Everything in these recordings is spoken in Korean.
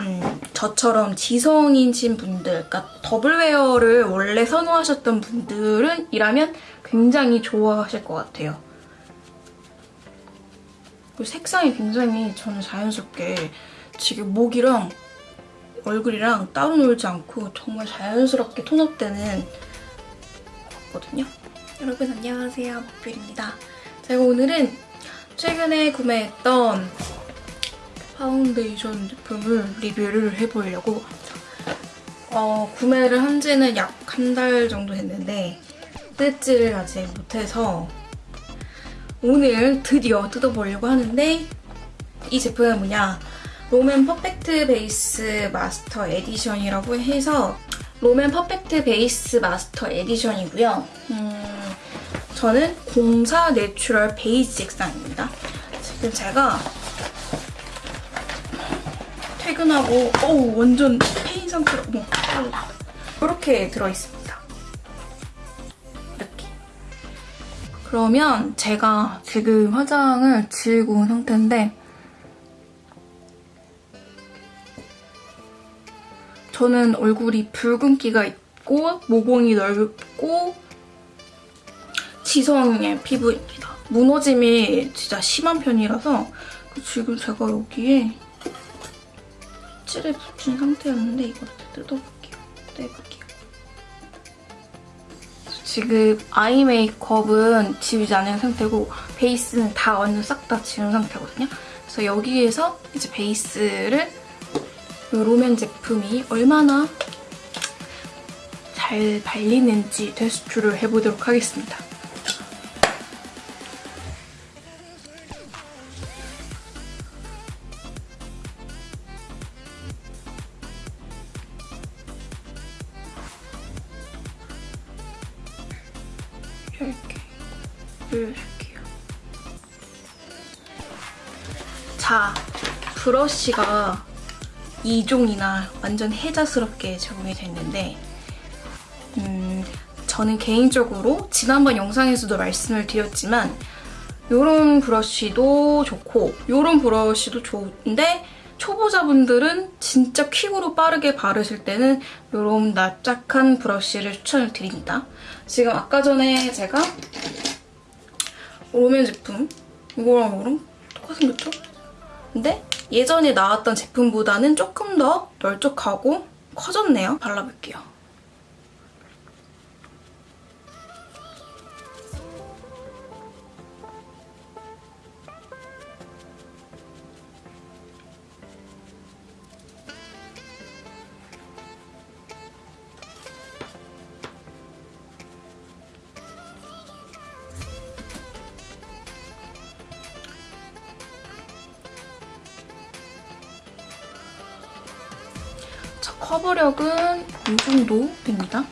음, 저처럼 지성인신 분들, 그러니까 더블웨어를 원래 선호하셨던 분들은 이라면 굉장히 좋아하실 것 같아요. 색상이 굉장히 저는 자연스럽게 지금 목이랑 얼굴이랑 따로 놀지 않고 정말 자연스럽게 톤업되는 거거든요. 여러분 안녕하세요. 목필입니다. 제가 오늘은 최근에 구매했던 파운데이션 제품을 리뷰를 해보려고 합니다. 어, 구매를 한 지는 약 한 달 정도 됐는데 뜯지를 아직 못해서 오늘 드디어 뜯어보려고 하는데 이 제품은 뭐냐 롬앤 퍼펙트 베이스 마스터 에디션이라고 해서 롬앤 퍼펙트 베이스 마스터 에디션이고요. 음, 저는 04 내추럴 베이지 색상입니다. 지금 제가 퇴근하고 어우 완전 폐인 상태로 어머 이렇게 들어있습니다. 이렇게. 그러면 제가 지금 화장을 지우고 온 상태인데 저는 얼굴이 붉은기가 있고 모공이 넓고 지성의 피부입니다. 무너짐이 진짜 심한 편이라서 지금 제가 여기에 칠을 붙인 상태였는데 이걸 뜯어볼게요. 떼볼게요. 지금 아이 메이크업은 지우지 않은 상태고 베이스는 다 완전 싹 다 지운 상태거든요. 그래서 여기에서 이제 베이스를 이 롬앤 제품이 얼마나 잘 발리는지 테스트를 해보도록 하겠습니다. 이렇게 올려줄게요. 자, 브러쉬가 2종이나 완전 혜자스럽게 제공이 됐는데 음, 저는 개인적으로 지난번 영상에서도 말씀을 드렸지만 이런 브러쉬도 좋고 이런 브러쉬도 좋은데 초보자분들은 진짜 퀵으로 빠르게 바르실 때는 이런 납작한 브러쉬를 추천을 드립니다. 지금 아까 전에 제가 롬앤 제품 이거랑 이거랑 똑같이 생겼죠? 근데 예전에 나왔던 제품보다는 조금 더 널쩍하고 커졌네요. 발라볼게요. 자, 커버력은 이 정도 됩니다.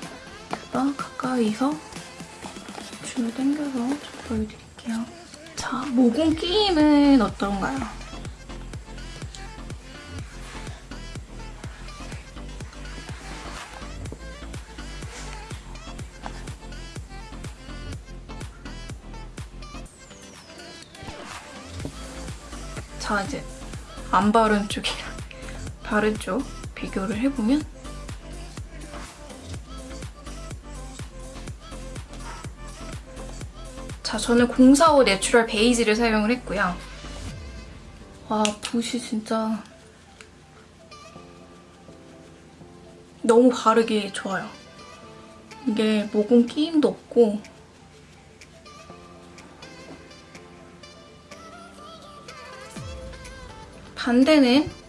자, 가까이서 줄을 당겨서 좀 보여드릴게요. 자, 모공 끼임은 어떤가요? 자, 이제 안 바른 쪽이랑 바른 쪽 비교를 해보면 자, 저는 045 내추럴 베이지를 사용을 했고요. 와, 붓이 진짜 너무 바르기 좋아요. 이게 모공 끼임도 없고 반대는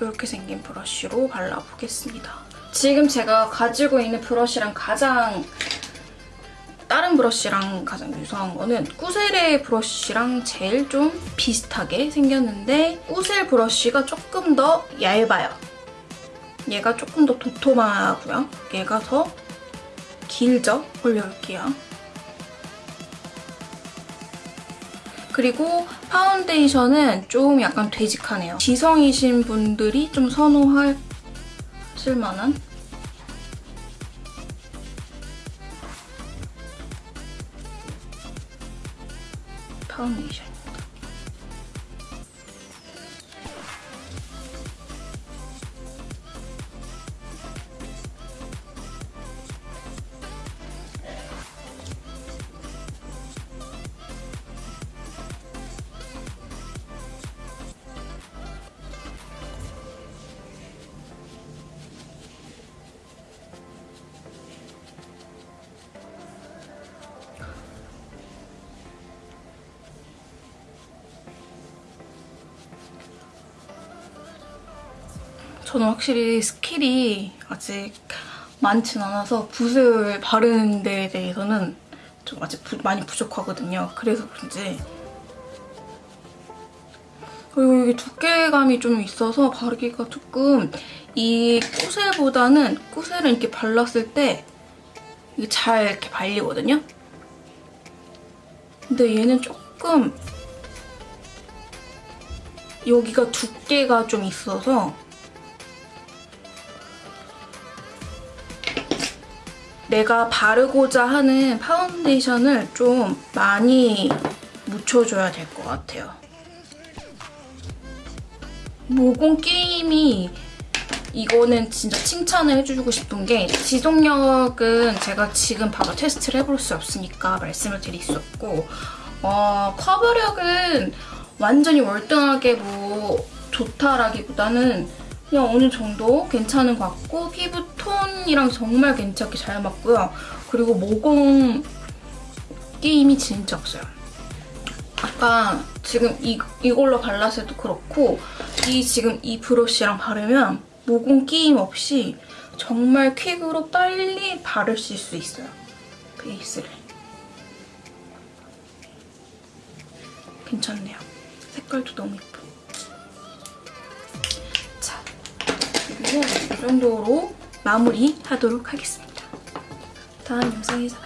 이렇게 생긴 브러쉬로 발라보겠습니다. 지금 제가 가지고 있는 브러쉬랑 가장 다른 브러쉬랑 가장 유사한 거는 꾸셀의 브러쉬랑 제일 좀 비슷하게 생겼는데 꾸셀 브러쉬가 조금 더 얇아요. 얘가 조금 더 도톰하고요. 얘가 더 길죠? 올려볼게요. 그리고 파운데이션은 좀 약간 되직하네요. 지성이신 분들이 좀 선호하실 만한 파운데이션 저는 확실히 skill이 아직 많진 않아서 붓을 바르는 데에 대해서는 좀 아직 부- 많이 부족하거든요. 그래서 그런지 그리고 여기 두께감이 좀 있어서 바르기가 조금 이 꾸셀보다는 꾸셀은 이렇게 발랐을 때 이게 잘 이렇게 발리거든요. 근데 얘는 조금 여기가 두께가 좀 있어서 내가 바르고자 하는 파운데이션을 좀 많이 묻혀줘야 될 것 같아요. 모공 끼임이 이거는 진짜 칭찬을 해주고 싶은 게 지속력은 제가 지금 바로 테스트를 해볼 수 없으니까 말씀을 드릴 수 없고 어, 커버력은 완전히 월등하게 뭐 좋다라기보다는 그냥 어느 정도 괜찮은 것 같고 피부 톤이랑 정말 괜찮게 잘 맞고요. 그리고 모공 게임이 진짜 없어요. 아까 지금 이, 이걸로 발랐을 도 그렇고 이 지금 이 브러쉬랑 바르면 모공 끼임 없이 정말 퀵으로 빨리 바르실 수 있어요. 베이스를. 괜찮네요. 색깔도 너무 예뻐. 그리고 이 정도로 마무리하도록 하겠습니다. 다음 영상에서.